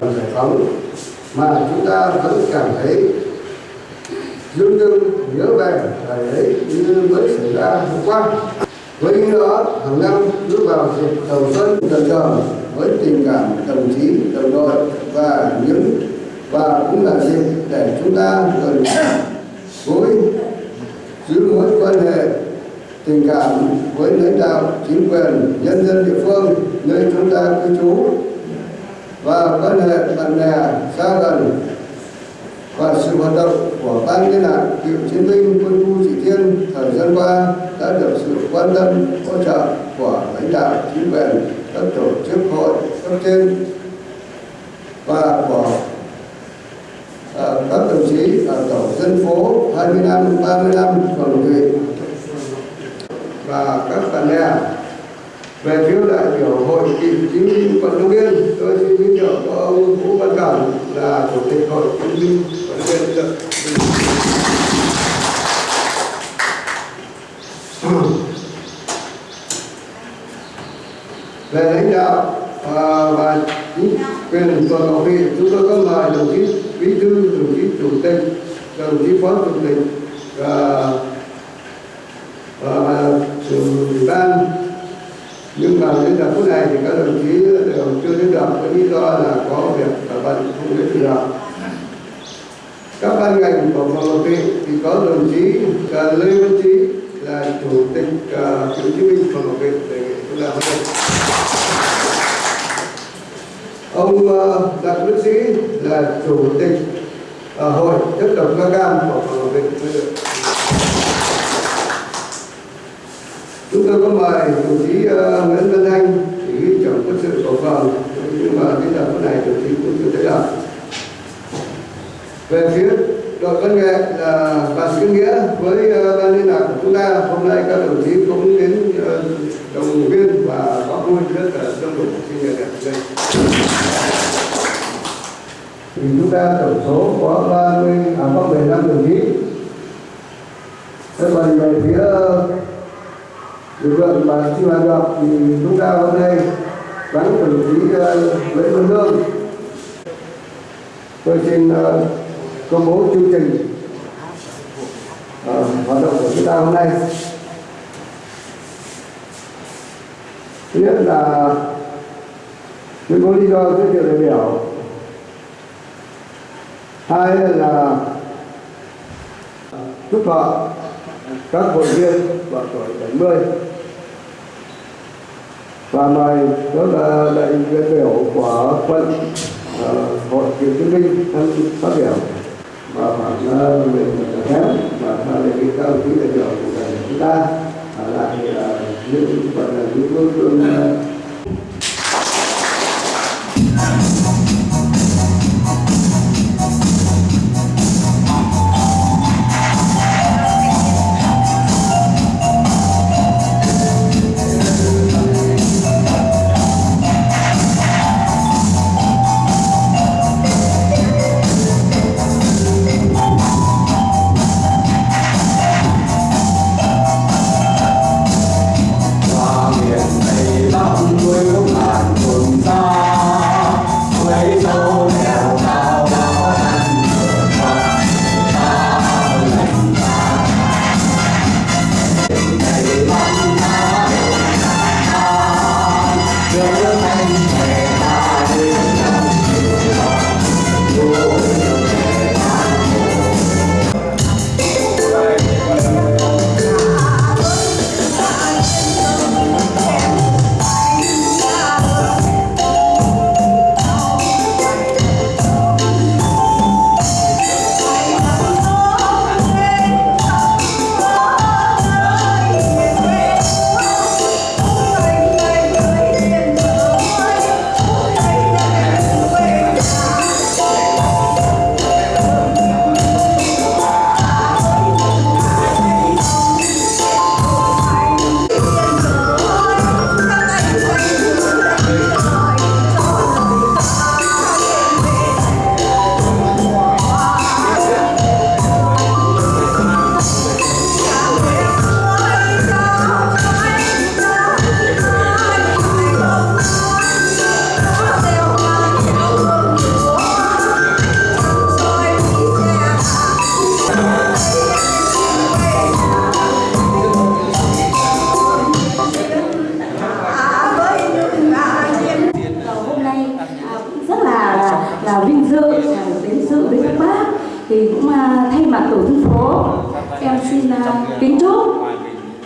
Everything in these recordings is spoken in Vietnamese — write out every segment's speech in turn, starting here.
giải phóng mà chúng ta vẫn cảm thấy dương dưng nhớ về thời ấy như mới xảy ra hôm qua. Với ý đó, hàng năm bước vào dịp đầu xuân dần dần với tình cảm đồng chí, đồng đội và những, và cũng là dịp để chúng ta gần gũi giữ mối quan hệ tình cảm với lãnh đạo chính quyền nhân dân địa phương nơi chúng ta cư trú và quan hệ bạn bè xa gần và sự hoạt động của ban liên lạc cựu chiến binh quân khu chỉ thiên thời gian qua đã được sự quan tâm hỗ trợ của lãnh đạo chính quyền các tổ chức hội cấp trên và của à, các đồng chí ở tổ dân phố 25, 35 phường thị và các bạn bè về phiếu đại biểu hội cựu chiến binh quận Long Biên tôi xin giới thiệu có ông Vũ Văn Cẩn là chủ tịch hội cựu chiến binh quận Long Biên. Về lãnh đạo và, và chính quyền phường cầu huyện chúng tôi có mời đồng chí bí thư đồng chí chủ tịch đồng chí phó chủ tịch và và trưởng ban nhưng mà đến giờ phút này thì các đồng chí đều chưa đến được. Với lý do là có việc ở bệnh không đến được các ban ngành của phòng Ngọc thì có đồng chí uh, Lê Văn Trí là chủ tịch uh, cựu chiến binh phường Ngọc Thị đề nghị chúng ta hôm nay ông uh, đặng đức sĩ là chủ tịch uh, hội chất độc da cam của phường Ngọc Thị chúng tôi có mời đồng chí uh, Nguyễn Văn Thanh chỉ huy trưởng quân sự của phường nhưng mà cái giờ phút này đồng chí cũng chưa thấy được về phía đội văn nghệ là bà Sĩ Nghĩa với uh, ban liên lạc của chúng ta hôm nay các đồng chí cũng đến uh, đồng viên và có vui rất là đông đủ xin nhật đẹp đây. Thì chúng ta tổng số có 30 à có 15 đồng chí. Thế còn về phía lực lượng mà sinh hoạt được thì chúng ta hôm nay vắng đồng chí Nguyễn ờ, Văn Lương tôi xin ờ, công bố chương trình ờ, hoạt động của chúng ta hôm nay. Thứ nhất là tuyên bố lý do giới thiệu đại biểu. Hai là chúc thọ các hội viên vào tuổi 70 và mời đó là đại diện biểu của quân uh, hội cựu chiến binh tham phát biểu và khoảng uh, à, về kém và sau đây các đồng chí đại biểu của chúng ta. Ở lại uh, những phần là những phương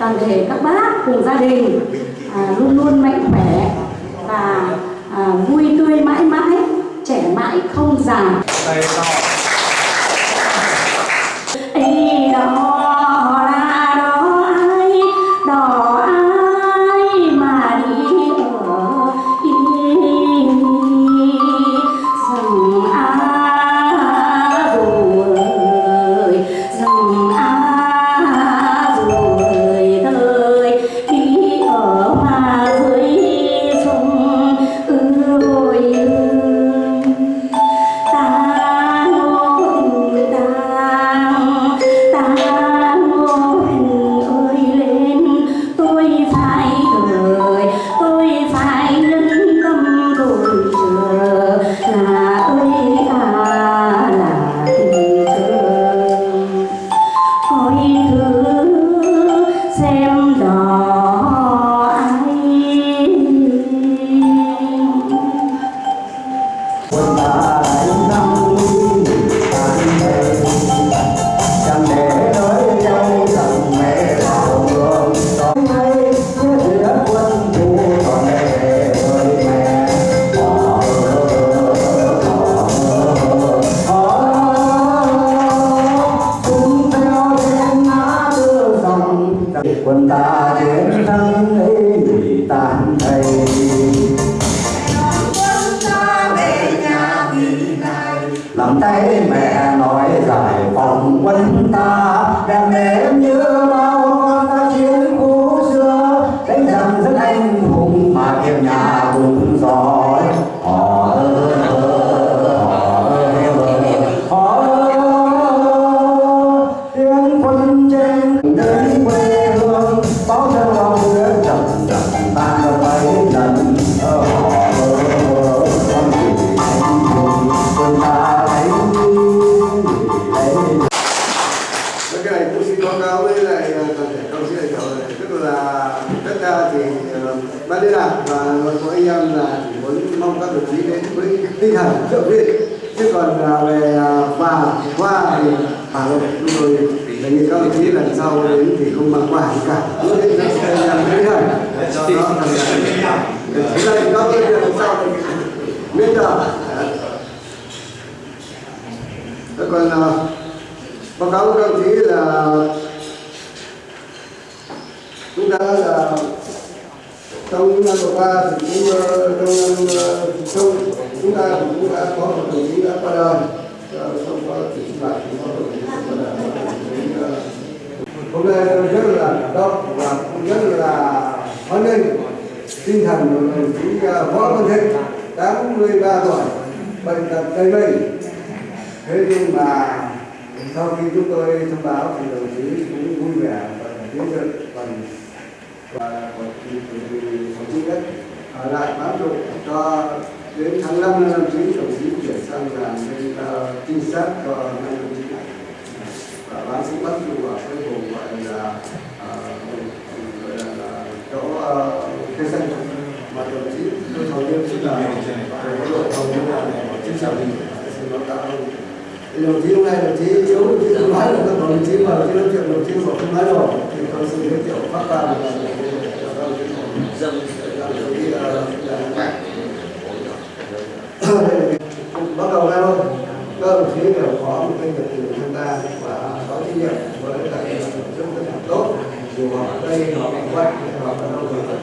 toàn thể các bác cùng gia đình à, luôn luôn mạnh khỏe và à, vui tươi mãi mãi trẻ mãi không già. Trong những năm vừa qua thì cũng ờ, trong năm ờ, trong chúng ta thì cũng đã có một đồng chí đã qua đời. Ờ, không có chỉ sinh hoạt cũng có đồng chí qua đời. Đồng chí, ờ, hôm nay rất là cảm động và cũng rất là hoan nghênh tinh thần của đồng chí võ văn thịnh 83 tuổi bệnh tật tây mình thế nhưng mà sau khi chúng tôi thông báo thì đồng chí cũng vui vẻ và tiến dựng phần và đồng chí nhất. Ở lại bám trụ cho đến tháng 5 năm đồng chí đồng chí chuyển sang làm bên uh, trinh sát cho năm đồng chí này. Và bám sĩ bắt trụ ở cái vùng gọi là ờ, gọi là, là chỗ cây xanh. Mà đồng chí tôi hầu như chính là đội hầu như là chính trị xin báo cáo thì đồng chí hôm nay đồng chí yếu đồng chí không nói được các đồng chí mà đồng chí nói chuyện đồng chí bảo không nói rồi. Thì tôi xin giới thiệu phát ra dân bắt đầu ra thôi. Các đồng chí đều có một cái nghiệp vụ tham gia và có trách nhiệm với lại rất là tốt. Dù họ ở đây họ ở quanh họ ở đâu rồi.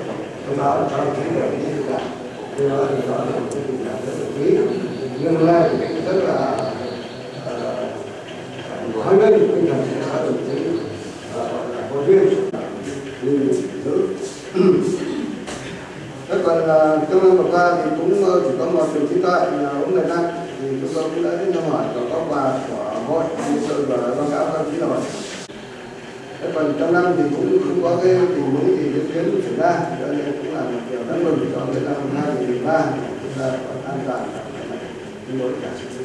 Thông báo là các đồng chí đều đi thì đó thì đó là cái tình cảm rất là quý. Nhưng nay rất là hoan nghênh tinh thần của các đồng chí hội viên như nữ Thế còn là trong năm vừa qua thì cũng ờ, chỉ có một đồng chí tại là ông Việt Nam thì chúng tôi cũng đã đến thăm hỏi và có quà của hội như sự và báo cáo các đồng chí rồi. Thế còn trong năm thì cũng không có cái tình huống gì diễn biến xảy ra. Cho nên cũng là một điều đáng mừng cho cái năm hai nghìn ba chúng ta còn an toàn. Tương đối cả.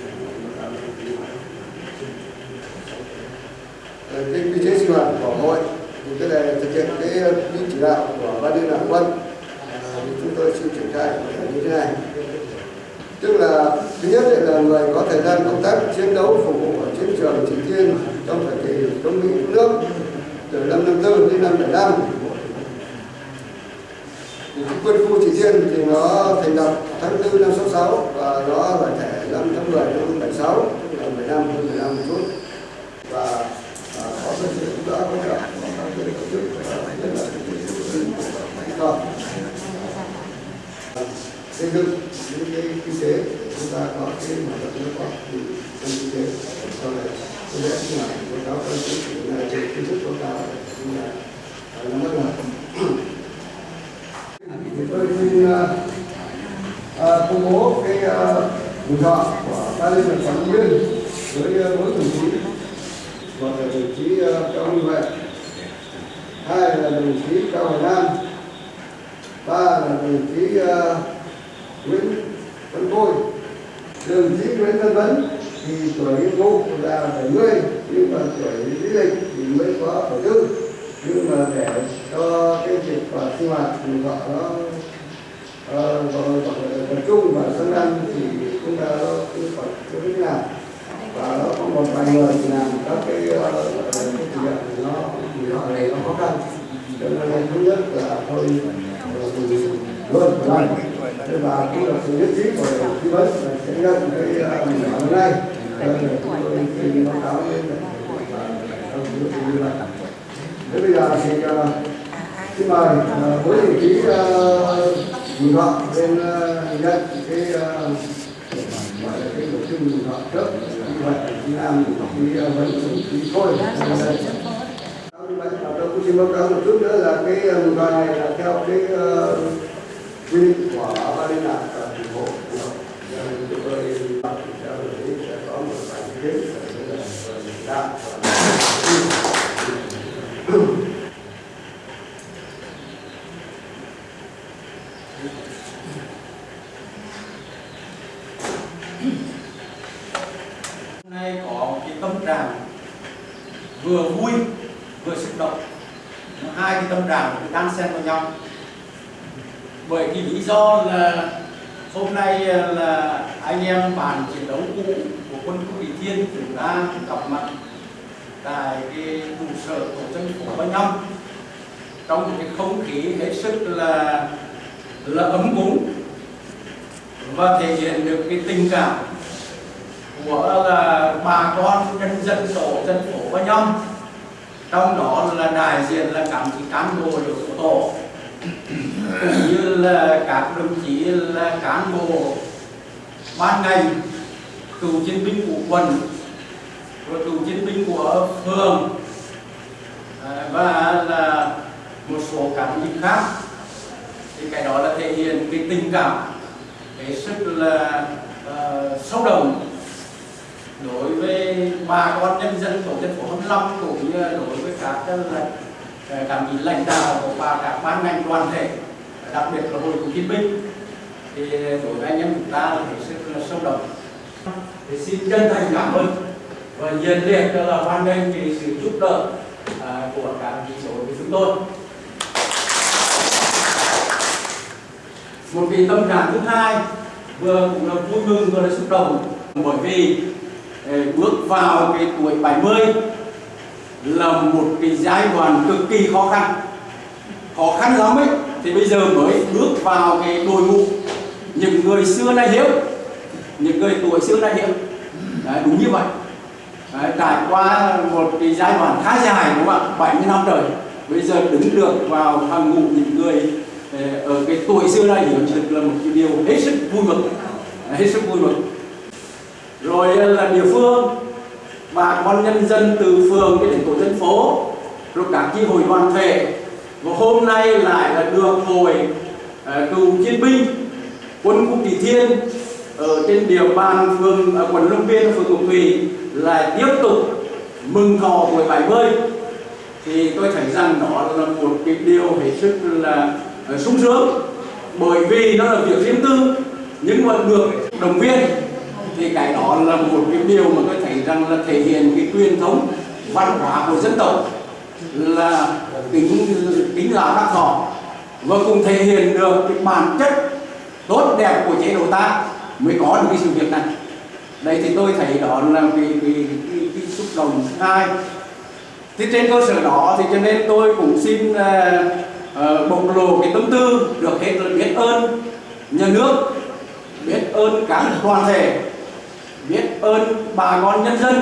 Cái quy chế sinh hoạt của hội thì cái này thực hiện cái ờ, chỉ đạo của ban liên lạc quân. Ờ, thì chúng tôi xin triển khai như thế này. Tức là thứ nhất là người có thời gian công tác chiến đấu phục vụ ở chiến trường Chỉ Thiên trong thời kỳ chống Mỹ cứu nước từ năm 54 đến năm 75 thì quân khu Chỉ Thiên thì nó thành lập tháng 4 năm 66 và nó giải thể năm tháng 10 năm 76 tức là 15 hơn 15 một chút và xây dựng những cái kinh tế chúng ta có cái mở rộng nước có thì trong kinh tế sau này có lẽ là báo cáo phân tích phủ này về kiến thức của ta chúng ta nắm bắt được thì tôi xin công bố cái uh, mừng của ban liên lạc quản viên với mỗi đồng chí một là đồng chí cao minh huệ hai là đồng chí cao hoài nam. Ba là đồng chí uh, Nguyễn Văn Khôi. Đồng chí Nguyễn Văn Vấn thì tuổi nghiên cứu là 70 nhưng mà tuổi lý lịch thì mới có 74 nhưng mà để cho cái việc và sinh hoạt thì họ nó uh, tập trung và sang năm thì chúng ta cũng phải có thế nào và nó có một vài người thì làm các cái uh, cái thực hiện thì nó thì họ này nó khó khăn. Cho nên là thứ nhất là thôi ờ, luôn rồi thế và cũng là sự nhất trí của đồng chí vấn là sẽ nhận cái uh, hôm nay để chúng tôi xin báo cáo lên đồng chí như vậy thế bây giờ thì uh, xin mời với đồng chí Bùi uh, lên nhận cái uh, gọi là cái tổ chức Bùi Thọ trước vậy đồng chí Nam đồng chí uh, Vấn đồng chí Khôi lên đây tôi cũng xin báo cáo một chút nữa là cái mừng thọ này là theo cái uh, quy định của ban liên lạc và thành phố chúng tôi sẽ có một vài kiến. đạo hôm nay có một cái tâm vừa vui, vừa xúc động. Hai cái tâm đàm đang xen vào nhau. Bởi cái lý do là hôm nay là anh em bàn chiến đấu cũ của quân khu Vị Thiên chúng ta gặp mặt tại cái trụ sở tổ dân phố Ba Nhâm. Trong một cái không khí hết sức là là ấm cúng và thể hiện được cái tình cảm của là bà con nhân dân tổ dân phố và nhóm. Trong đó là đại diện là các cán bộ của tổ cũng như là các đồng chí là cán bộ ban ngành cựu chiến binh của quận rồi cựu chiến binh của phường. À, và là một số cán bộ khác. Thì cái đó là thể hiện cái tình cảm cái sức là uh, sâu đậm đối với bà con nhân dân tổ dân phố 25 cũng như đối với các là ờ, các vị lãnh đạo và các ban ngành đoàn thể đặc biệt là hội cựu chiến binh thì đối với anh em chúng ta là hết sức là sâu đậm thì xin chân thành cảm ơn và nhiệt liệt là hoan nghênh cái sự giúp đỡ à, của các vị đối với chúng tôi. Một cái tâm trạng thứ hai vừa cũng là vui mừng vừa là xúc động bởi vì bước vào cái tuổi 70 là một cái giai đoạn cực kỳ khó khăn. Khó khăn lắm ấy. Thì bây giờ mới bước vào cái đội ngũ. Những người xưa nay hiếu những người tuổi xưa nay hiếu Đấy, đúng như vậy. Đấy, trải qua một cái giai đoạn khá dài đúng không ạ? 70 năm trời. Bây giờ đứng được vào hàng ngũ những người ờ, ở cái tuổi xưa nay hiếu thực là một cái điều hết sức vui mừng. Hết sức vui mừng rồi là địa phương bà con nhân dân từ phường đến tổ dân phố rồi các chi hội đoàn thể. Và hôm nay lại là được hội uh, cựu chiến binh quân khu kỳ thiên ở trên địa bàn phường uh, quận Long Biên phường Ngọc Thủy là tiếp tục mừng thọ tuổi 70 thì tôi thấy rằng đó là một cái điều hết sức là uh, sung sướng bởi vì nó là việc riêng tư nhưng mà được động viên thì cái đó là một cái điều mà tôi thấy rằng là thể hiện cái truyền thống văn hóa của dân tộc là tính tính là bác thọ và cũng thể hiện được cái bản chất tốt đẹp của chế độ ta mới có được cái sự việc này. Đây thì tôi thấy đó là cái, cái, cái, cái xúc động thứ hai. Thì trên cơ sở đó thì cho nên tôi cũng xin uh, uh, bộc lộ cái tâm tư được hết là biết ơn nhà nước biết ơn các toàn thể biết ơn bà con nhân dân.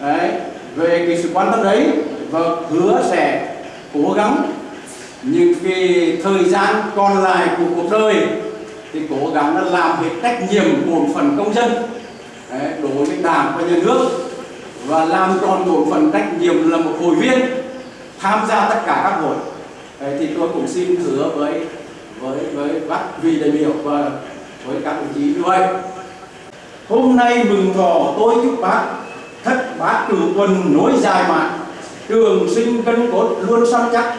Đấy, về cái sự quan tâm đấy và hứa sẽ cố gắng. Những cái thời gian còn lại của cuộc đời thì cố gắng là làm hết trách nhiệm bổn phận công dân đấy, đối với đảng và nhà nước. Và làm tròn bổn phận trách nhiệm là một hội viên tham gia tất cả các hội. Đấy, thì tôi cũng xin hứa với với với các vị đại biểu và với các đồng chí như vậy hôm nay mừng thọ tôi chúc bác, thất bát cửu tuần nối dài mạng trường sinh cân cốt luôn săn chắc,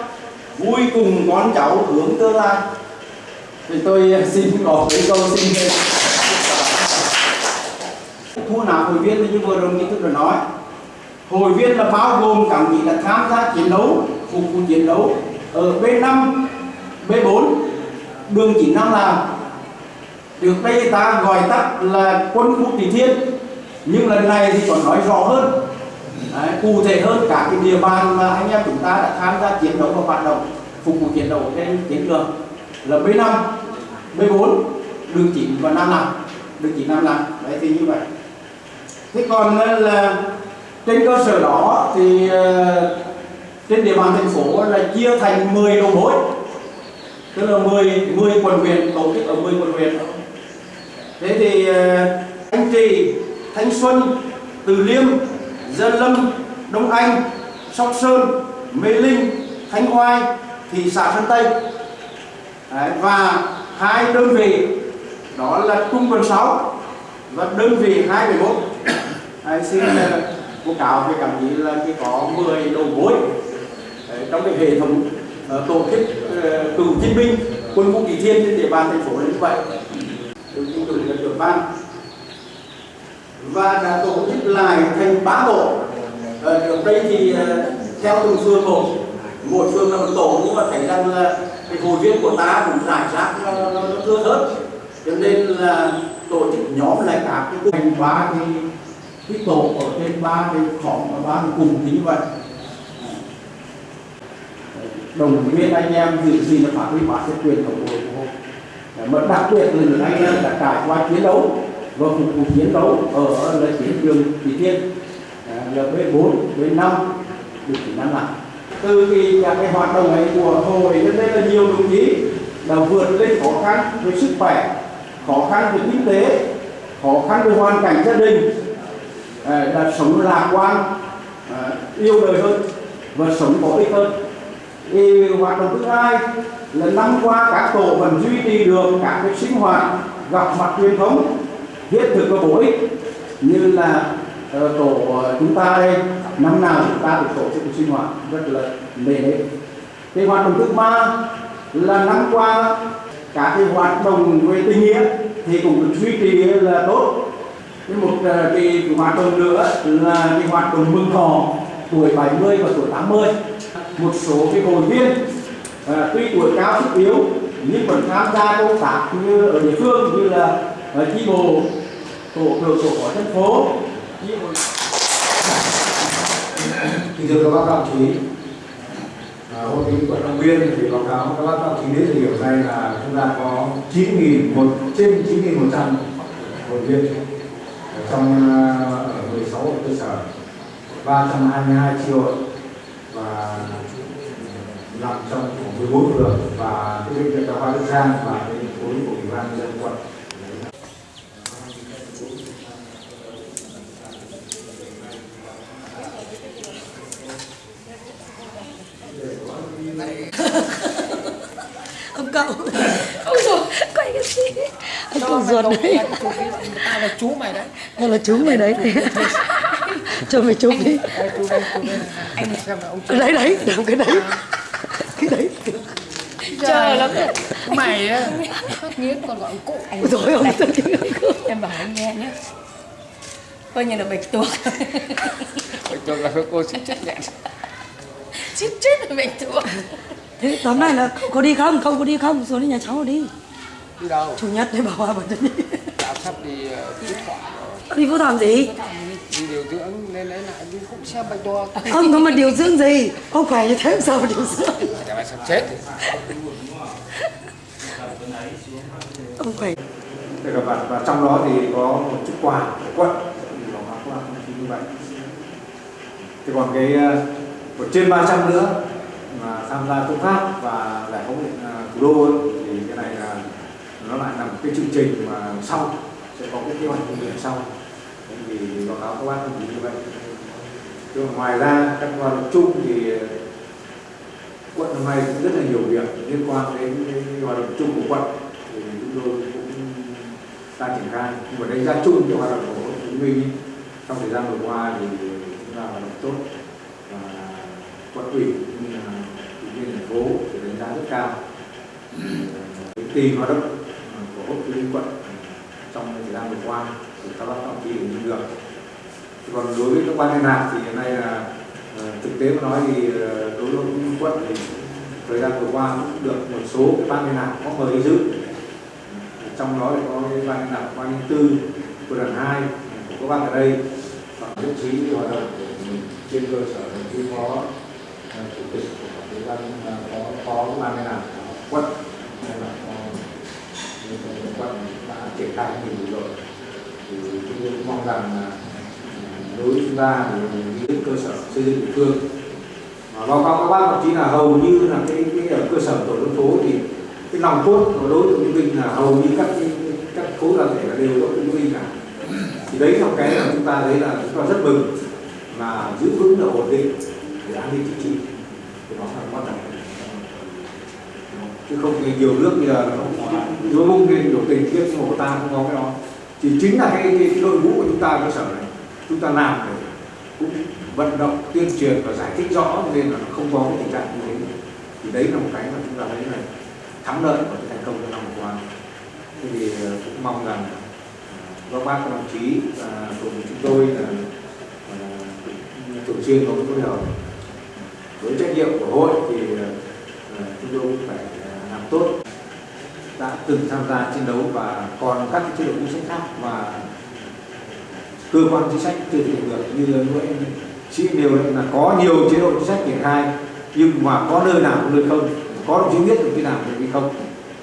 vui cùng con cháu hướng tương lai. Thì tôi xin có cái câu xin thu nạp hội viên, như vừa rồi chí tôi đã nói. Hội viên là bao gồm các vị là tham gia chiến đấu, phục vụ chiến đấu. Ở B5 B4 đường chỉ năm Trước đây ta gọi tắt là quân khu Tỷ Thiên. Nhưng lần này thì còn nói rõ hơn. Đấy, cụ thể hơn cả cái địa bàn mà anh em chúng ta đã tham gia chiến đấu và hoạt động phục vụ chiến đấu trên chiến trường là B5, B4, đường 9 và 5 năm đường 9 5 năm đấy thì như vậy. Thế còn ờ, là trên cơ sở đó thì ờ, trên địa bàn thành phố là chia thành 10 đầu mối. Tức là 10 10 quận huyện tổ chức ở 10 quận huyện thế thì ờ, anh trì thanh xuân từ liêm gia lâm đông anh sóc sơn mê linh thanh oai thị xã sơn tây. Đấy, và hai đơn vị đó là trung quân 6 và đơn vị 21 Đấy, xin ờ, báo cáo với các vị là chỉ có 10 đầu mối trong cái hệ thống uh, tổ chức uh, cựu chiến binh quân vũ kỳ thiên trên địa bàn thành phố như vậy được tin tưởng là trưởng ban. Và đã tổ chức lại thành ba tổ. Ờ, ở trước đây thì ờ, theo từng phường một. Một phường là một tổ nhưng mà thấy rằng là cái hội viên của ta cũng giải rác nó, nó, nó thưa thớt. Cho nên là tổ chức nhóm lại các cái thành ba cái cái tổ ở trên ba cái khóm và ba cái cùng thì như vậy. Đồng viên anh em giữ gì là phát huy bản chất truyền thống của hội Dạ, mà đặc biệt là những anh em đã trải qua chiến đấu và phục vụ chiến đấu ở là chiến trường Thủy Thiên à, là B4, B5 được chỉ năm lại từ cái các cái hoạt động ấy của hội đến nên là nhiều đồng chí đã vượt lên khó khăn về sức khỏe khó khăn về kinh tế khó khăn về hoàn cảnh gia đình à, đã sống lạc quan à, yêu đời hơn và sống có ích hơn. Thì hoạt động thứ hai là năm qua các tổ vẫn duy trì được các cái sinh hoạt gặp mặt truyền thống. Thiết thực và bổ ích như là uh, tổ uh, chúng ta đây năm nào chúng ta cũng tổ chức sinh hoạt rất là nề nếp. Cái hoạt động thứ ba là năm qua các cái hoạt động về tình nghĩa thì cũng được duy trì là tốt. Cái một ờ, cái hoạt động nữa là cái hoạt động mừng thọ tuổi 70 và tuổi 80 một số cái hội viên à, tuy tuổi cao sức yếu nhưng vẫn tham gia công tác như ở địa phương như là ờ, chi bộ tổ trưởng tổ của thành phố. Chi bộ Kính thưa các bác các đồng chí, à, hội nghị quận Long Biên thì báo cáo các bác các đồng chí đến thời điểm này là chúng ta có 9.000 một trên 9.100 hội viên. Trong uh, ở 16 hội cơ sở 322 triệu và nằm trong 14 phường và cái bệnh viện đa khoa Đức Giang và cái khối của ủy ban nhân dân quận ông cậu ôi rồi quay cái gì ông cậu ruột đấy ta là chú mày đấy Đây là chú mày đấy cho mày chụp đi chú đây anh xem là ông chú đấy đấy làm cái đấy cái đấy chờ lắm rồi mày á. Khóc nghiến còn gọi cụ anh. Rồi ông tự em bảo anh nghe nhé coi như là bạch tuộc Bạch tuộc là cô xin chấp nhận chết chết là bạch tuộc thế tóm lại là có đi không? Không có đi không? Xuống đến nhà cháu đi. Đi đâu? Chủ nhật đấy bảo hòa bảo đi. Đã sắp đi ờ, phú thọ Đi Phú Thọ làm gì? đi điều dưỡng nên lấy lại đi cũng xem bệnh to Ông có mà điều dưỡng gì? Ông khỏe như thế sao mà điều dưỡng? sắp chết thì Ông khỏe. Và, và trong đó thì có một chút quà của quận thì bảo quà không chỉ như vậy. Thì còn cái ờ, một trên 300 nữa mà tham gia công tác và giải phóng ờ, thủ đô ấy, thì cái này là nó lại là một cái chương trình mà sau sẽ có cái kế hoạch công việc sau. Thì báo cáo các bác như vậy. Chứ ngoài ra các hoạt động chung thì ờ, quận hôm nay cũng rất là nhiều việc liên quan đến cái hoạt động chung của quận thì chúng tôi cũng đang triển khai. Nhưng mà đánh giá chung cho hoạt động của Hồ Chí Minh trong thời gian vừa qua thì chúng ta hoạt động tốt. Và quận ủy cũng như là ủy viên thành phố thì đánh giá rất cao. Cái kỳ hoạt động của hội Chí Minh quận trong thời gian vừa qua thì các bác đồng chí như được. Còn đối với các ban liên lạc thì hiện nay là ờ, thực tế mà nói thì ờ, đối với quận thì thời gian vừa qua cũng được một số cái ban liên lạc có mời đi dự trong đó thì có ban liên ban linh tư của đoàn hai của các bác ở đây. Và nhất trí hoạt động của mình trên cơ sở đồng chí phó chủ tịch của ủy ban có phó phó ban liên lạc quận hay là phó quận đã triển khai nhiều rồi. Thì chúng tôi cũng mong rằng là à, đối với chúng ta thì những cơ sở xây dựng địa phương. Và báo cáo các bác thậm chí là hầu như là cái, cái ở cơ sở tổ dân phố thì cái lòng cốt của đối tượng minh là hầu như các cái, các khối đoàn thể là đều có thương minh cả. Thì đấy là cái mà chúng ta thấy là chúng ta rất mừng mà giữ vững được ổn định để an ninh chính trị. Thì đó là quan trọng chứ không thì nhiều nước bây giờ nó không có nhiều bung lên biểu tình tiếp nhưng mà của ta không có cái đó. Thì chính là cái, cái, cái đội ngũ của chúng ta cơ sở này chúng ta làm để cũng vận động tuyên truyền và giải thích rõ nên là nó không có cái tình trạng như thế thì đấy là một cái mà chúng ta thấy này thắng lợi và cái thành công trong năm vừa qua thì ờ, cũng mong rằng ờ, các bác, các đồng chí và cùng chúng tôi là ờ, thường xuyên có phối hợp. Với trách nhiệm của hội thì chúng tôi cũng phải làm tốt. Đã từng tham gia chiến đấu và còn các cái chế độ chính sách khác và cơ quan chính sách chưa thực hiện được như lúc nãy sĩ đều là có nhiều chế độ chính sách triển khai, nhưng mà có nơi nào cũng nơi không có đồng chí biết được cái nào được hay không?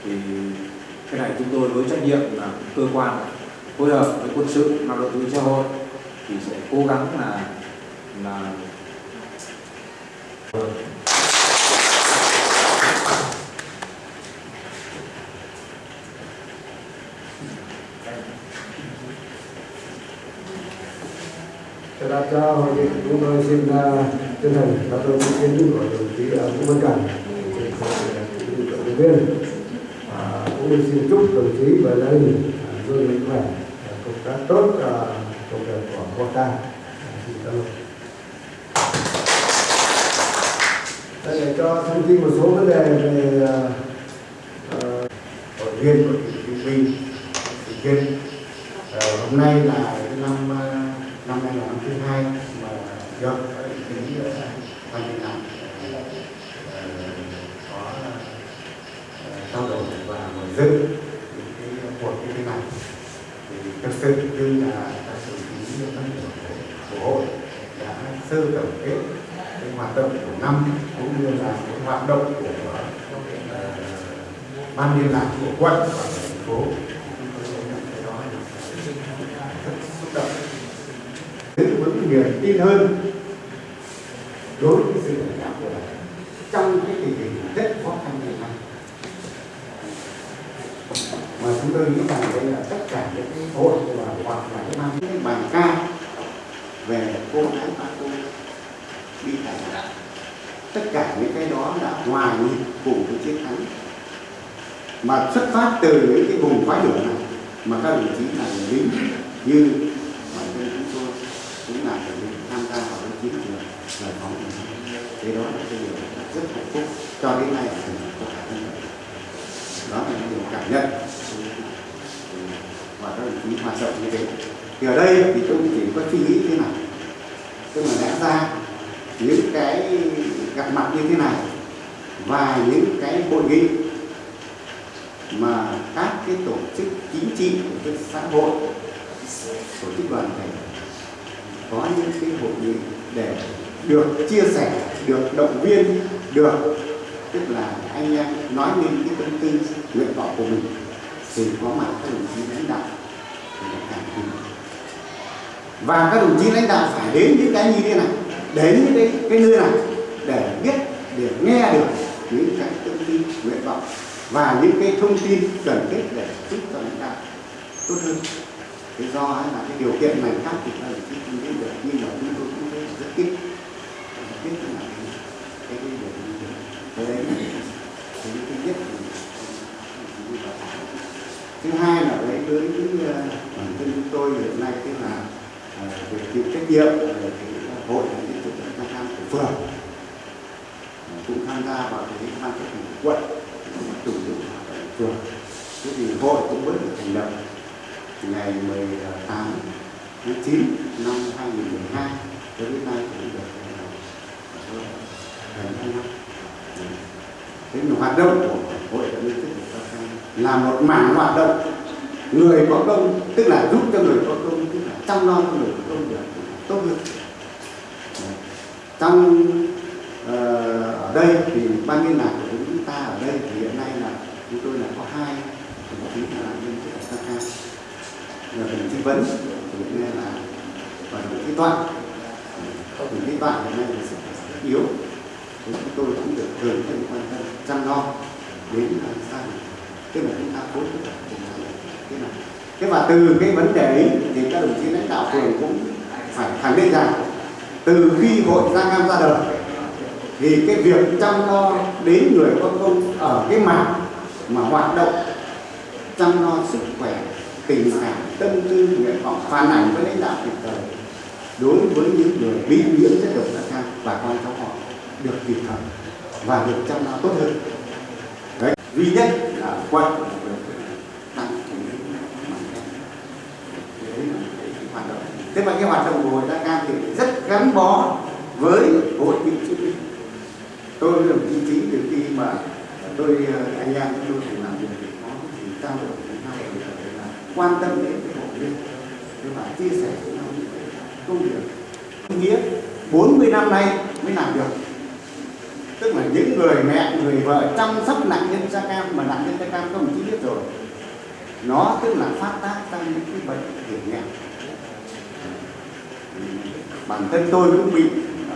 Thì cái này chúng tôi với trách nhiệm là cơ quan phối hợp với quân sự lao động thương xã hội thì sẽ cố gắng là là Cho đã hội nghị chúng tôi xin à, chân thành cảm ơn ý kiến của đồng chí à, Vũ Văn Cảnh, viên. Và cũng xin chúc đồng chí và gia đình à, luôn mạnh khỏe, à, công tác tốt à, công việc của quốc ta. Xin cảm ơn. Đây là cho thông tin một số vấn đề về uh, hội viên của tỉnh Vinh Vinh. Thị Viên. Ờ, hôm nay là cái năm ờ, năm nay là năm thứ hai mà do cái ý ban liên lạc ờ, có ờ, trao đổi và mở dựng những cái cuộc như thế này thì thực sự như là các đồng chí các của hội đã sơ tổng kết cái hoạt động của năm cũng như là cái hoạt động của ờ, ban liên lạc của quận và thành phố cái đó là rất xúc động giữ vững niềm tin hơn đối với sự lãnh đạo của đảng trong cái tình hình rất khó khăn hiện nay mà chúng tôi nghĩ rằng đây là tất cả những cái hội và hoặc là cái mang cái bài ca về cô ái ba cô đi thành đảng tất cả những cái đó là hòa nhịp cùng với chiến thắng mà xuất phát từ những cái vùng khói lửa này mà các đồng chí là người lính như bản thân chúng tôi cũng là người lính tham gia vào cái chiến trường giải phóng thế đó là cái điều rất hạnh phúc cho đến nay là của cả nhân loại. đó là cái điều cảm nhận. Và các đồng chí hoạt động như thế. Thì ở đây thì tôi chỉ có suy nghĩ thế này. Tức là lẽ ra những cái gặp mặt như thế này, và những cái hội nghị mà các cái tổ chức chính trị tổ chức xã hội tổ chức đoàn thể có những cái hội nghị để được chia sẻ được động viên được tức là anh em nói lên cái tâm tư nguyện vọng của mình thì có mặt các đồng chí lãnh đạo và các đồng chí lãnh đạo phải đến những cái như thế này đến những cái, cái nơi này để biết để nghe được những cái tâm tư nguyện vọng và những cái thông tin cần thiết để giúp cho lãnh đạo tốt hơn. Thế do ấy là cái điều kiện này khác thì là cái kinh tế được nhưng mà chúng tôi cũng thấy rất ít rất tiếc là cái cái cái điều như thế cái đấy là cái thứ nhất thứ hai là đấy với cái, ờ, bản thân chúng tôi hiện nay tức là việc về chịu trách nhiệm ờ, về cái hội những cái trực tham của phường cũng tham gia vào cái ban chấp hành quận chủ tịch hoạt động phường thế thì hội cũng mới được thành lập ngày 18 tháng 9 năm 2012 tới đến nay cũng được ờ, gần hai năm thế mà hoạt động của hội đã liên tiếp được là một mảng hoạt động người có công tức là giúp cho người có công tức là chăm lo cho người có công được tốt hơn trong uh, ở đây thì ban liên lạc của chúng ta ở đây thì hiện nay là chúng tôi là có hai đồng chí là nhân chức ở Sa là mình tư vấn, thì hiện nay là và đồng chí toại những cái toại hiện nay là sức rất yếu. Thì chúng tôi cũng được thường xuyên quan tâm chăm lo đến làm sao tức là chúng ta phối hợp cùng nhau. Thế nào thế và từ cái vấn đề ấy thì các đồng chí lãnh đạo phường cũng phải khẳng định rằng, từ khi hội Giang Nam ra đời, thì cái việc chăm lo đến người có công ở cái mảng mà hoạt động chăm lo sức khỏe tình cảm, tâm tư nguyện vọng phản ảnh với lãnh đạo kịp thời. Đối với những người bị nhiễm chất độc da cam và con cháu họ được kịp thời và được chăm lo tốt hơn. Đấy, duy nhất là quận tăng cái hoạt động. Thế mà cái hoạt động của hội da cam thì rất gắn bó với hội cựu chiến binh tôi với đồng chí chính từ khi mà tôi ờ, anh em chúng tôi cùng làm việc thì có thì trao đổi với nhau thì phải là quan tâm đến cái hội viên và chia sẻ với nhau những cái công việc nghĩa 40 năm nay mới làm được. Tức là những người mẹ, người vợ chăm sóc nạn nhân da cam mà nạn nhân da cam các đồng chí biết rồi. Nó tức là phát tác ra những cái bệnh hiểm nghèo. Bản thân tôi cũng bị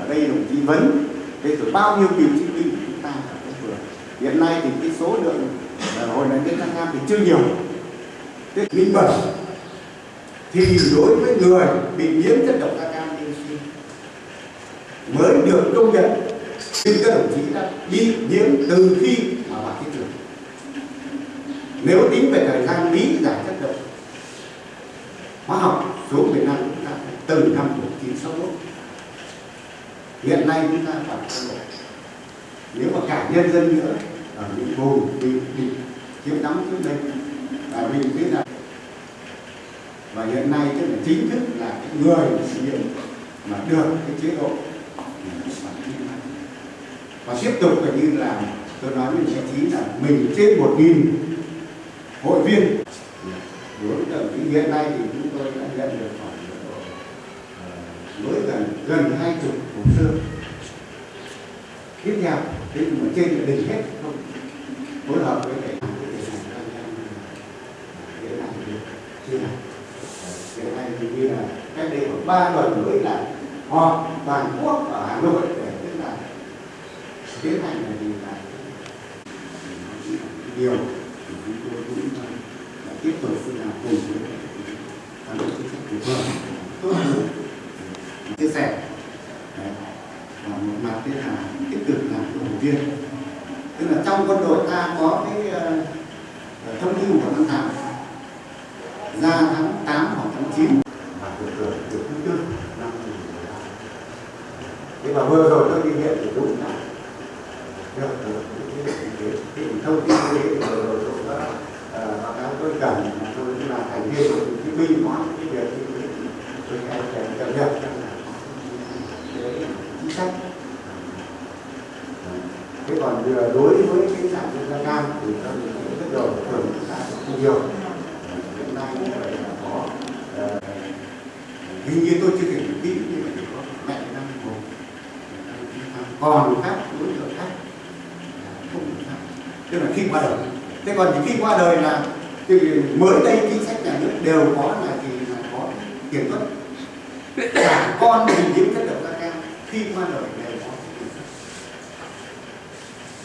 ở đây đồng chí vấn. Thế rồi bao nhiêu cựu chiến binh chúng ta ở cái phường hiện nay thì cái số lượng ờ, hồi nạn nhân da cam thì chưa nhiều thế minh bạch thì đối với người bị nhiễm chất độc da cam dioxin mới được công nhận nhưng các đồng chí đã bị nhiễm từ khi mà vào thị trường nếu tính về thời gian lý giải chất độc hóa học xuống Việt Nam chúng ta phải từ năm 1961 hiện nay chúng ta phải thay đổi nếu mà cả nhân dân nữa ở những vùng bị bị chiếm đóng trước đây là mình biết là và hiện nay tức là chính thức là cái người dụng mà được cái chế độ và tiếp tục là như là tôi nói với chị trí là mình trên một nghìn hội viên. Đối với đồng chí hiện nay thì chúng tôi đã nhận được khoảng ờ, mới gần gần hai chục hồ sơ. Tiếp theo thế mà trên là đỉnh hết không phối hợp với cái hiện nay thì chưa làm hiện nay thì như là cách đây khoảng ba tuần rưỡi là họp toàn quốc ở hà nội để tức là tiến hành là gì là điều. Thì chúng tôi cũng ờ, là tiếp tục là cùng với cán bộ chính sách của phường tốt hơn. Chia sẻ. Và một mặt thế là tích cực làm cho viên. Tức là trong quân đội ta có cái uh, thông tin của tháng ra tháng 8 hoặc tháng 9 và được hưởng được thứ tư năm 2015 nhưng mà vừa rồi tôi đi viện thì đúng là được được cái cái cái cái thông tin như thế thì vừa rồi tôi đã ờ, báo cáo tôi cần mà tôi cũng là thành viên của cái binh nói cái việc như thế tôi hay phải cập nhật cho là cái chính sách thế còn vừa đối với cái sản xuất da cam thì tôi rất rồi thường chúng ta nhiều hiện nay như vậy là có ờ, hình như tôi chưa kể kỹ nhưng mà chỉ có mẹ năm một còn các đối tượng khác là không được tham tức là khi qua đời thế còn những khi qua đời là thì mới đây chính sách nhà nước đều có là gì là có kiểm soát cả con bị nhiễm chất độc da cam khi qua đời đều có kiểm soát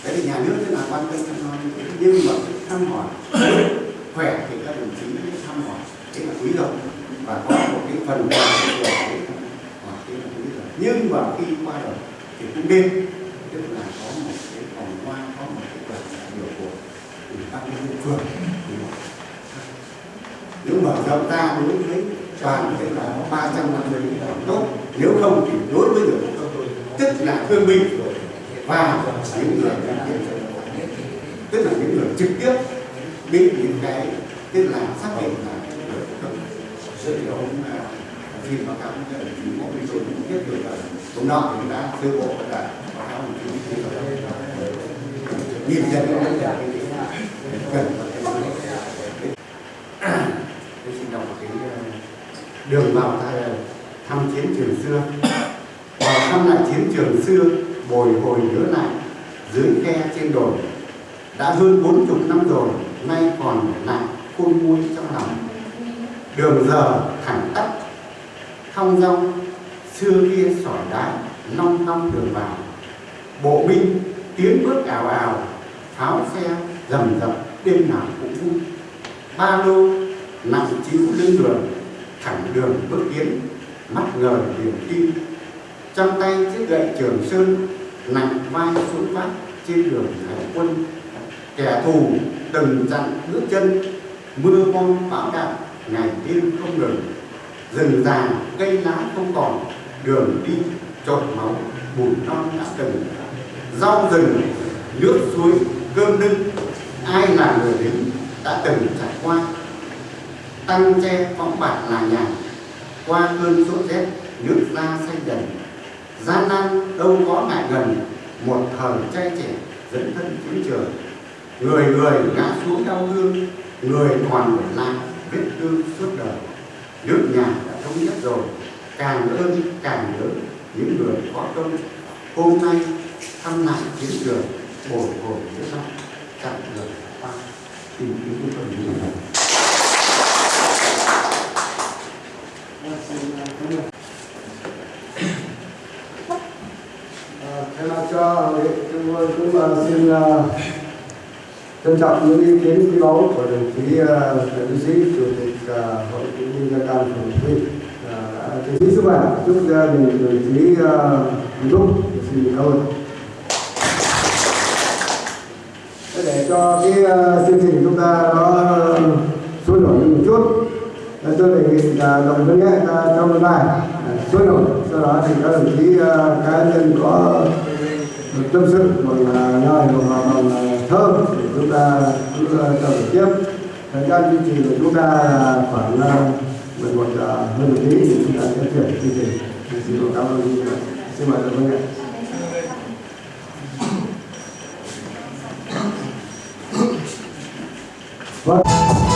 thế thì nhà nước rất là quan tâm chăm lo nhưng mà thăm hỏi khỏe thì các đồng chí thăm hỏi thế là quý rồi và có một cái phần quà của cái là quý rồi nhưng mà khi qua đời thì cũng nên tức là có một cái vòng hoa có một cái đoàn đại biểu của ủy ban nhân phường nếu mở rộng ra đối với toàn thể là 350 là tốt, nếu không thì đối với người tức là thương binh và những người đại diện tức là những người trực tiếp bị những cái, tức là xác định là người à, không sự thì ông xin báo cáo với đồng chí mỗi bên tôi cũng biết được là hôm nọ chúng ta sơ bộ là báo cáo đồng chí biết rồi nhìn nhận cái cần tôi xin đọc một cái ờ, đường vào thăm chiến trường xưa. Vào thăm lại chiến trường xưa, bồi hồi nhớ lại dưới khe trên đồi. Đã hơn bốn chục năm rồi, nay còn lại khôn nguôi trong lòng. Đường giờ thẳng tắp, thong dong, xưa kia sỏi đá long long đường vào. Bộ binh tiến bước ảo ảo pháo xe rầm rập đêm nào cũng vui. Ba lô nặng chiếu lên đường, thẳng đường bước tiến mắt ngời niềm tin. Trong tay chiếc gậy trường sơn, nặng vai xuống vác trên đường hải quân. Kẻ thù từng chặn bước chân, mưa bom bão đạn ngày đêm không ngừng. Rừng già cây lá không còn, đường đi trộn máu, bùn non đã từng. Rau rừng, nước suối cơm nưng ai là người lính đã từng trải qua? Tăng tre phóng bạc là nhà, qua cơn sốt rét, nước da xanh dần gian nan đâu có ngại gần một thời trai trẻ dẫn thân chiến trường người người ngã xuống đau thương, người còn người lại vết thương suốt đời. Nước nhà đã thống nhất rồi, càng ơn càng nhớ những người có công. Hôm nay thăm lại chiến trường, bồi hồi nhớ năm, chặng đường qua tìm kiếm cái phần như này cho chúng tôi cũng ờ, xin ờ, trân trọng những ý kiến quý báu của đồng chí ờ, Trần Sĩ, chủ tịch ờ, hội cựu binh gia cam phường Huy Đồng chí chia sẻ sức khỏe chúc gia đình đồng chí ờ, hạnh phúc xin cảm ơn Thế để cho cái ờ, chương trình chúng ta nó ờ, sôi nổi một chút. Để tôi đề nghị là đồng chí ta trong lần này sôi nổi. Sau đó thì các đồng chí cá nhân có một tâm sự bằng là nhòi hoặc là thơ để chúng ta cứ uh, trao đổi tiếp. Thời gian chương trình của chúng ta là khoảng uh, 11 giờ hơn một tí thì chúng ta sẽ chuyển chương trình. Xin cảm ơn xin mời đồng viên nghệ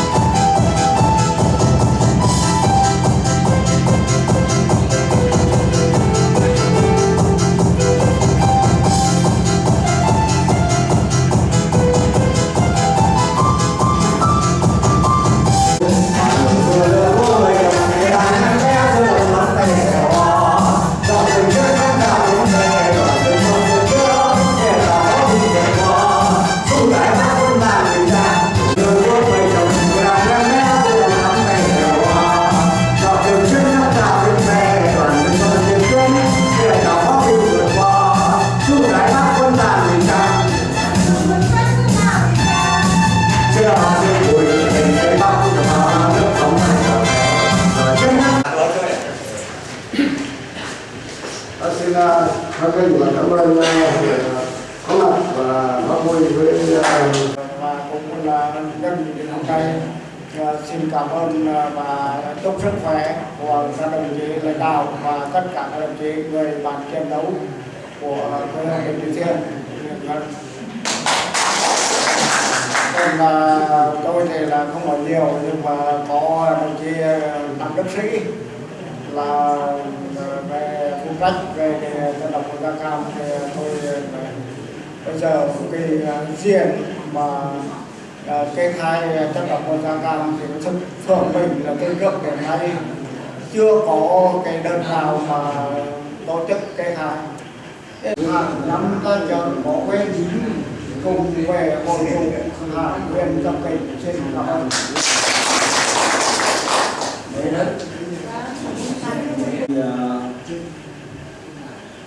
là nhân dịp hôm ờ, xin cảm ơn ờ, và ờ, chúc sức khỏe của các đồng chí lãnh đạo và tất cả các đồng chí người bạn chiến đấu của quê hương Bình Thủy Thiên. Vâng. Vâng, Nên tôi thì là không còn nhiều, nhưng mà có đồng chí Đặng Đức Sĩ là về phụ trách về dân tộc của Gia Cam thì tôi bây giờ cái diện mà à, kê khai dân tộc của da Cam thì thực phường mình là cái gốc hiện nay. Chưa có cái đơn nào mà tổ chức kê khai năm ta chờ bỏ quên cùng về hội dụng hạ quyền tập kịch trên cảm ơn ờ,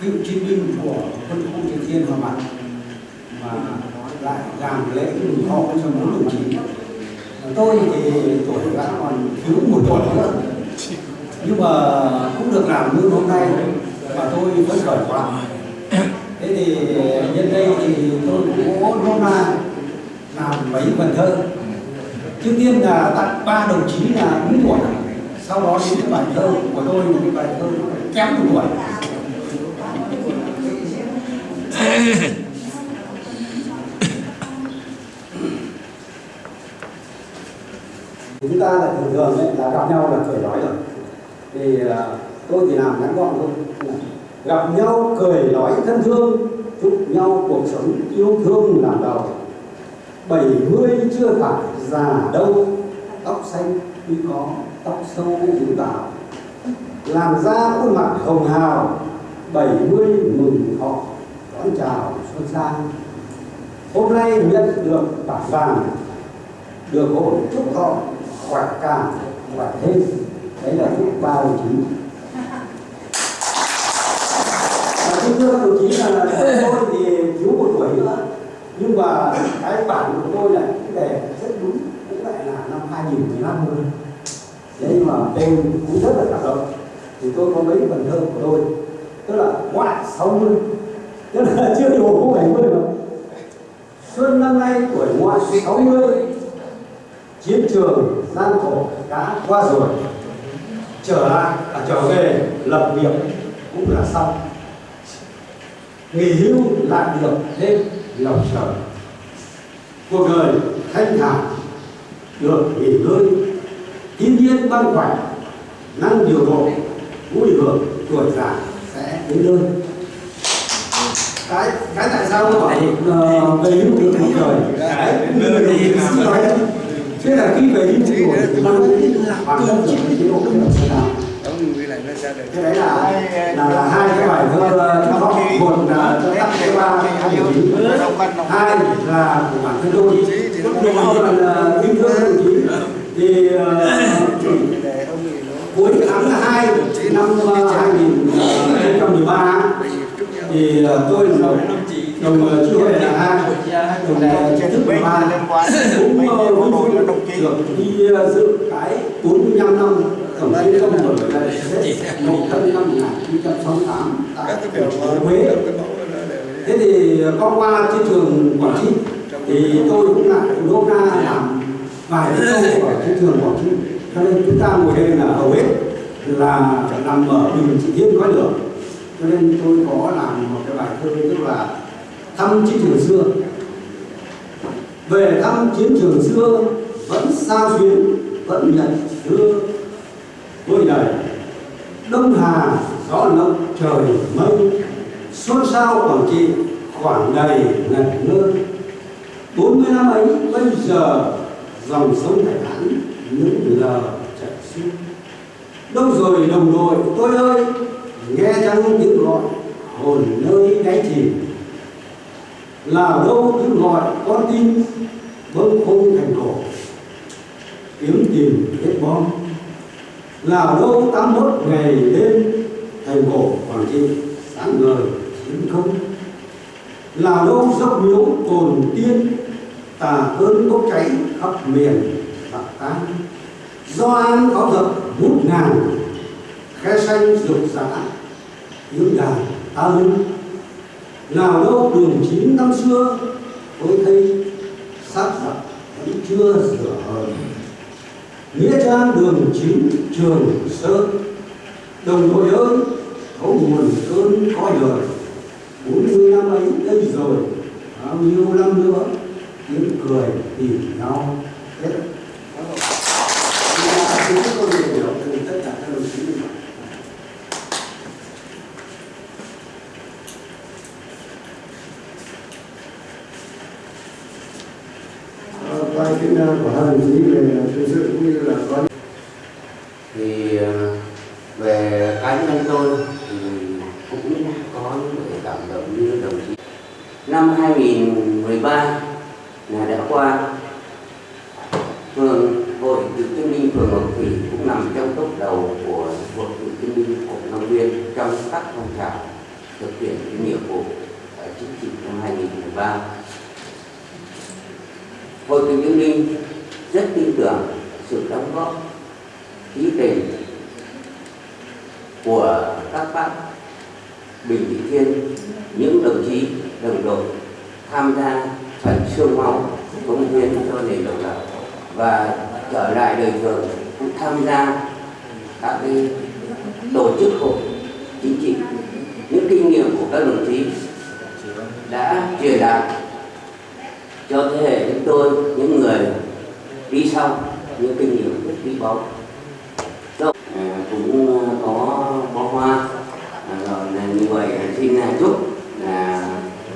cựu chiến binh của quân khu Triều Tiên hòa mặt và lại làm lễ mừng thọ cho bốn đồng chí. Tôi thì tuổi đã còn thiếu một tuổi nữa. Nhưng mà cũng được làm như hôm nay và tôi vẫn khởi quá. Thế thì nhân đây thì tôi cũng có hôm nay làm mấy phần thơ. Trước tiên là tặng ba đồng chí là đúng tuổi. Sau đó đến cái bài thơ của tôi một cái bài thơ kém một tuổi. chúng ta là thường thường ấy, là gặp nhau là cười nói rồi. Thì uh, tôi thì làm ngắn gọn thôi. Gặp nhau cười nói thân thương chúc nhau cuộc sống yêu thương làm đầu bảy mươi chưa phải già đâu tóc xanh tuy có tóc sâu dịu tảo làm ra khuôn mặt hồng hào bảy mươi mừng thọ đón chào xuân sang. Hôm nay nhận được bảng vàng được hội chúc thọ quạt càng quạt thêm đấy là chúc ba đồng chí. Và xin thưa đồng chí là tôi thì thiếu một tuổi nữa. Nhưng mà cái bản của tôi là cái đề rất đúng, cũng lại là năm 2015 thôi. Thế nhưng mà tên cũng rất là cảm động thì tôi có mấy phần thơ của tôi. Tức là ngoại 60 tức là chưa đủ cũng 70 rồi xuân năm nay tuổi ngoại 60 chiến trường gian khổ đã qua rồi. Trở lại à, trở về lập nghiệp cũng là xong. Nghỉ hưu lại được thêm lòng trời. Cuộc đời thanh thản được nghỉ ngơi thiên nhiên ban khỏe năng điều độ vui hưởng tuổi già sẽ đến nơi. Cái cái tại sao nó bảo uh, về hưu được một đời cái người nói thế là khi về rồi thì mang bản thân của chế độ không được nào? Thế đấy là là, là hai cái bài thơ nó một là cho tặng cái ba hai hai là của bản thân tôi. Nhưng mà yêu thương đồng chí thì cuối tháng hai năm hai nghìn không trăm mười ba thì tôi là đồng chí hội là hai đồng chính thức của ba cũng vui được đi dự cái 45 năm tổng chiến công của một thân năm 1968 tại Huế. Thế thì có qua trên trường Quảng Trị thì tôi cũng lại nô na làm vài câu ở trên trường Quảng Trị. Cho nên chúng ta ngồi đây là hầu hết là nằm ở bình trị thiên có lửa. Cho nên tôi có làm một cái bài thơ tức là thăm chiến trường xưa. Về thăm chiến trường xưa, vẫn sao xuyến, vẫn nhận xưa vui đầy đông hà, gió lộng, trời mây, xôn xao quảng trị khoảng đầy ngẩn ngơ bốn mươi năm ấy, bây giờ, dòng sông hải hãn những lờ chảy xuôi đâu rồi đồng đội, tôi ơi? Nghe chăng tiếng gọi, hồn nơi đáy chìm là đâu cứ gọi con tim bâng khung thành cổ kiếm tìm hết bom. Là đâu tám mốt ngày đêm thành cổ quảng trị sáng ngời, chiến không. Là đâu dốc miếu cồn tiên, tà cơn bốc cháy khắp miền bạc tan do an có giật bút ngàn, khe xanh rực rã, tiếng đàn ta lưng nào đâu, đường chín năm xưa, tôi thấy xác giặc vẫn chưa rửa hờn. Nghĩa trang đường chín, trường sơn. Đồng đội ơi có nguồn cơn có đời bốn mươi năm ấy đây rồi, bao nhiêu năm nữa, tiếng cười tìm nhau hết chúng tôi hiểu từ tất cả các đồng chí như vậy Ờ, qua của hai đồng chí về thực sự cũng như là có thì ờ, về cá nhân tôi thì cũng có những cái cảm động như đồng chí. Năm 2013 là đã qua. Phường hội cựu chiến binh phường Ngọc Thủy cũng nằm trong top đầu của hội cựu chiến binh của Long Biên trong các phong trào thực hiện cái nhiệm vụ chính trị năm 2013 hội cựu chiến binh rất tin tưởng sự đóng góp trí tình của các bác Bình Thị Thiên, những đồng chí đồng đội tham gia phần xương máu công hiến cho nền độc lập và trở lại đời thường cũng tham gia các cái tổ chức hội chính trị. Những kinh nghiệm của các đồng chí đã truyền đạt cho thế hệ chúng tôi những người đi sau những kinh nghiệm rất quý báu. À, cũng à, có bó hoa. À, rồi là như vậy à, xin chúc à,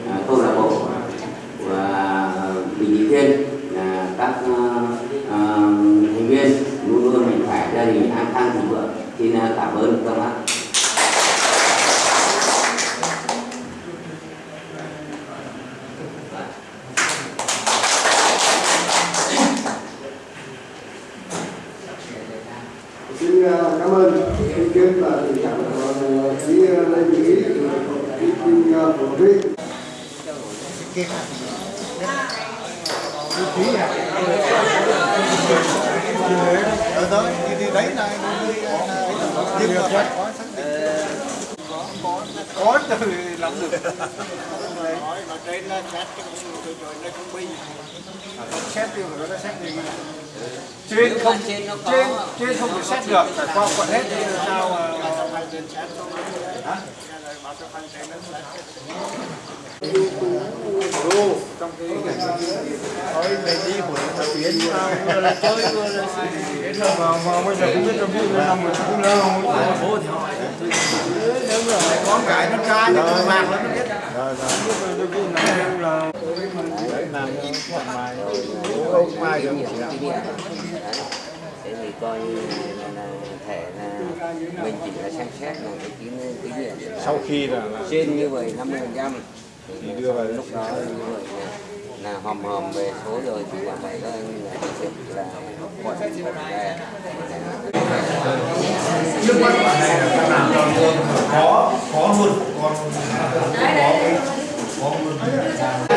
là câu lạc bộ và bình dị thiên là các thành viên luôn luôn mạnh khỏe gia đình an khang thịnh vượng. Xin cảm ơn các bác. Xin cảm ơn ý kiến và tình cảm của đồng Lê Mỹ Ý, kiến của Thúy. Ở tới đi đi đấy này đi có từ lắm được. Nói mà trên là xét cái rồi rồi nó cũng bi xét đi rồi nó xét gì trên không trên trên không được xét được. Phải qua quận hết thì sao mà hả đô trong cái thôi về đi của nó vừa là chơi vừa là mà mà bây giờ cũng biết trong cái năm mà cũng lâu bố thì hỏi nếu mà có cái nó trai nó cười mạc nó biết rồi rồi làm thoải mái không ai được thế thì coi như là, thể là mình chỉ là xem xét một cái kinh kinh nghiệm sau khi là, trên như vậy 50% thì đưa vào lúc đó vậy là, hòm hòm về số rồi thì là phải các anh là thực sự là đề trước mắt bạn này là các làm tròn thương có có luôn còn có có luôn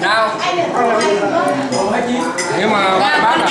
nào. Nhưng mà bán là